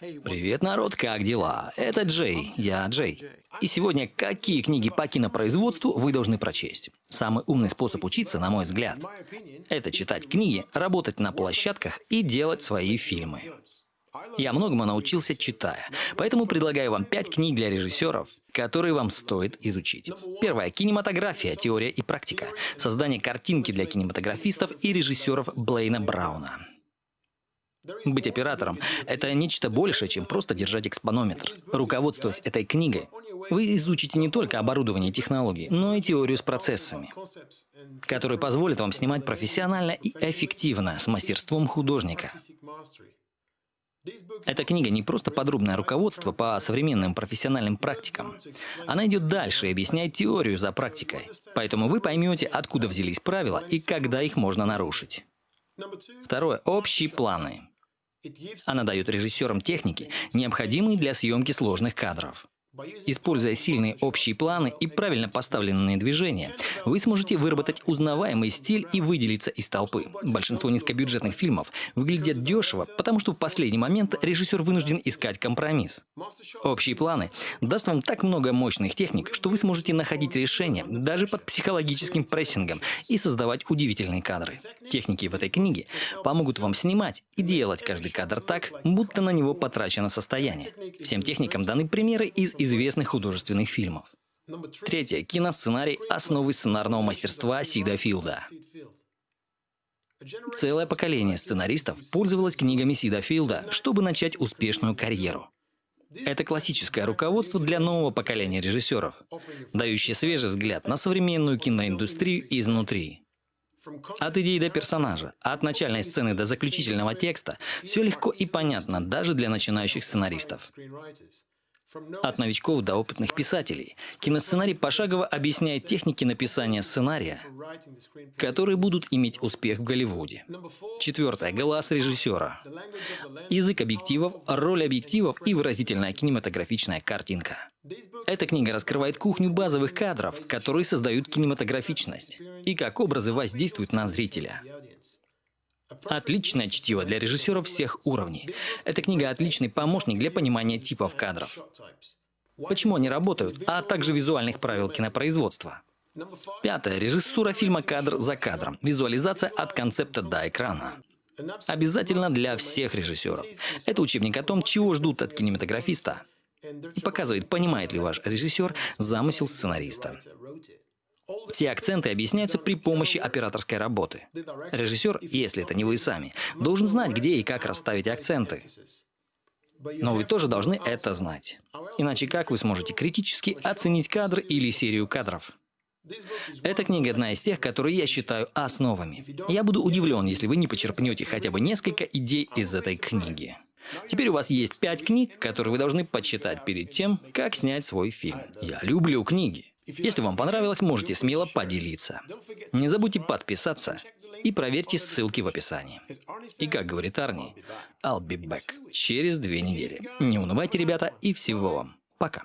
Привет, народ, как дела? Это Джей, я Джей. И сегодня какие книги по кинопроизводству вы должны прочесть? Самый умный способ учиться, на мой взгляд, это читать книги, работать на площадках и делать свои фильмы. Я многому научился, читая, поэтому предлагаю вам пять книг для режиссеров, которые вам стоит изучить. Первая – кинематография, теория и практика. Создание картинки для кинематографистов и режиссеров Блейна Брауна. Быть оператором – это нечто большее, чем просто держать экспонометр. Руководствуясь этой книгой, вы изучите не только оборудование и технологии, но и теорию с процессами, которые позволят вам снимать профессионально и эффективно, с мастерством художника. Эта книга не просто подробное руководство по современным профессиональным практикам. Она идет дальше и объясняет теорию за практикой. Поэтому вы поймете, откуда взялись правила и когда их можно нарушить. Второе. Общие планы. Она дает режиссерам техники, необходимые для съемки сложных кадров. Используя сильные общие планы и правильно поставленные движения, вы сможете выработать узнаваемый стиль и выделиться из толпы. Большинство низкобюджетных фильмов выглядят дешево, потому что в последний момент режиссер вынужден искать компромисс. Общие планы даст вам так много мощных техник, что вы сможете находить решения даже под психологическим прессингом и создавать удивительные кадры. Техники в этой книге помогут вам снимать и делать каждый кадр так, будто на него потрачено состояние. Всем техникам даны примеры из известных художественных фильмов. Третье. Киносценарий – основы сценарного мастерства Сида Филда. Целое поколение сценаристов пользовалось книгами Сида Филда, чтобы начать успешную карьеру. Это классическое руководство для нового поколения режиссеров, дающее свежий взгляд на современную киноиндустрию изнутри. От идеи до персонажа, от начальной сцены до заключительного текста – все легко и понятно даже для начинающих сценаристов. От новичков до опытных писателей. Киносценарий пошагово объясняет техники написания сценария, которые будут иметь успех в Голливуде. Четвертое. Глаз режиссера. Язык объективов, роль объективов и выразительная кинематографичная картинка. Эта книга раскрывает кухню базовых кадров, которые создают кинематографичность, и как образы воздействуют на зрителя. Отличное чтиво для режиссеров всех уровней. Эта книга – отличный помощник для понимания типов кадров. Почему они работают, а также визуальных правил кинопроизводства. Пятое. Режиссура фильма кадр за кадром. Визуализация от концепта до экрана. Обязательно для всех режиссеров. Это учебник о том, чего ждут от кинематографиста. И показывает, понимает ли ваш режиссер замысел сценариста. Все акценты объясняются при помощи операторской работы. Режиссер, если это не вы сами, должен знать, где и как расставить акценты. Но вы тоже должны это знать. Иначе как вы сможете критически оценить кадр или серию кадров? Эта книга одна из тех, которые я считаю основами. Я буду удивлен, если вы не почерпнете хотя бы несколько идей из этой книги. Теперь у вас есть пять книг, которые вы должны почитать перед тем, как снять свой фильм. Я люблю книги. Если вам понравилось, можете смело поделиться. Не забудьте подписаться и проверьте ссылки в описании. И как говорит Арни, I'll be back через две недели. Не унывайте, ребята, и всего вам. Пока.